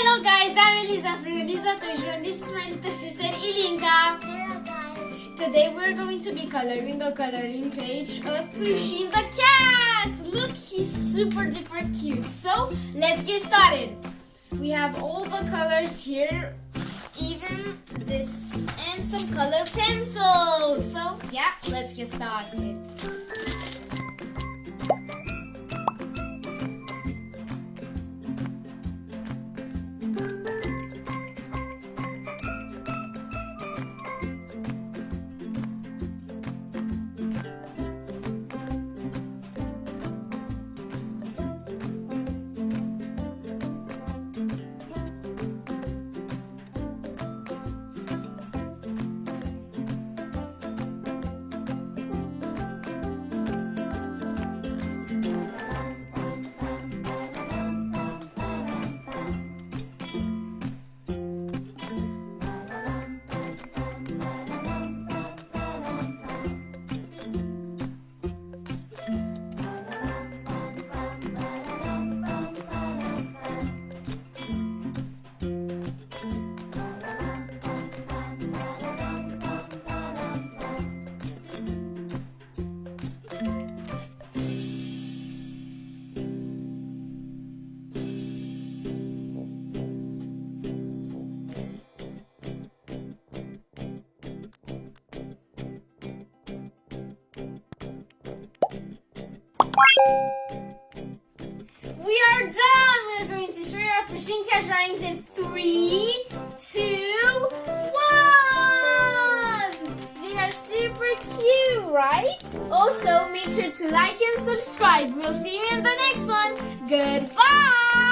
Lisa from Lisa Tojo this is my little sister Ilinka. Hello guys. Today we're going to be coloring the coloring page of Pusheen the cat. Look, he's super duper cute. So let's get started. We have all the colors here, even this, and some color pencils. So yeah, let's get started. Our Pushinka drawings in three, two, one! They are super cute, right? Also, make sure to like and subscribe. We'll see you in the next one. Goodbye!